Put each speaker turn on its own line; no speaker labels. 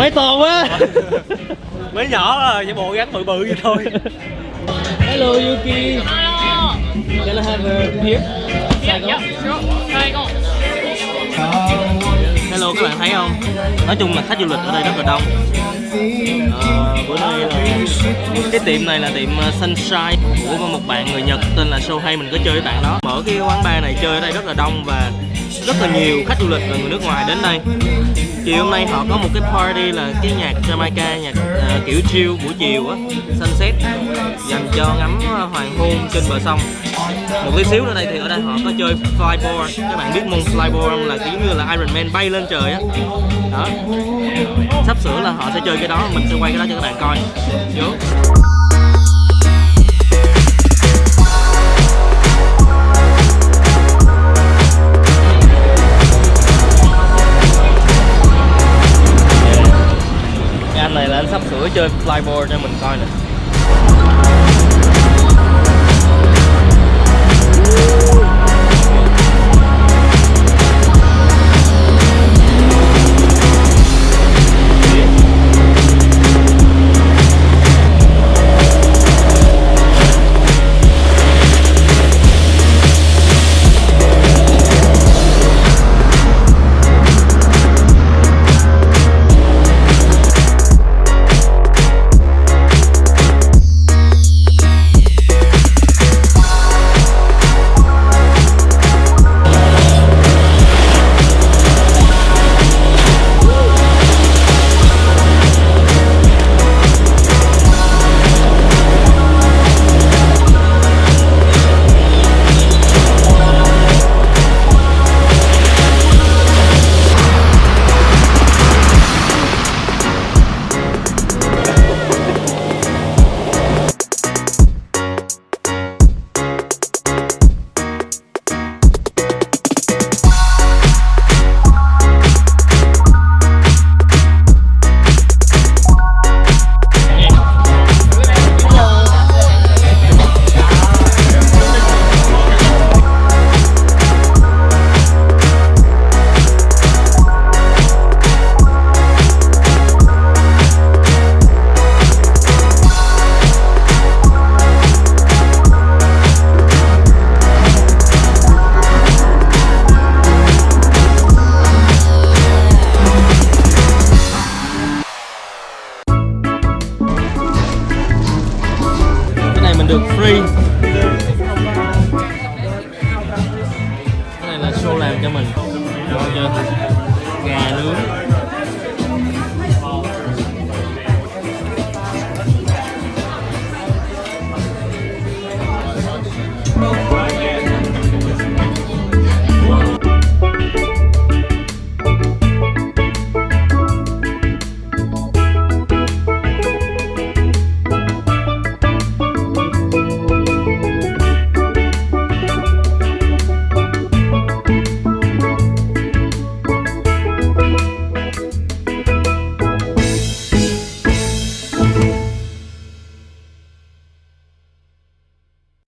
Mấy to quá.
Mới nhỏ à, vậy bộ gắn bự bự vậy
thôi. Hello Yuki. Can I have a beer? Saigon? Các bạn thấy không? Nói chung là khách du lịch ở đây rất là đông. À, bữa nay là cái tiệm này là tiệm ờ, Sunshine của một bạn người Nhật tên là Sohei mình có chơi với bạn đó. Mở cái quán bar này chơi ở đây rất là đông và rất là nhiều khách du lịch và người nước ngoài đến đây. Chiều hôm nay họ có một cái party là cái nhạc Jamaica nhạc uh, kiểu chill buổi chiều á sunset dành cho ngắm hoàng hôn trên bờ sông một tí xíu nữa đây thì ở đây họ có chơi flyboard các bạn biết môn flyboard không? Là kiểu như là Iron Man bay lên trời á. Đó. Sắp sửa là họ sẽ chơi cái đó. Mình sẽ quay cái đó cho các bạn coi. Vô. Cái anh này là anh sắp sửa chơi flyboard cho mình coi nè. được free. Cái này là show làm cho mình. Gà nướng.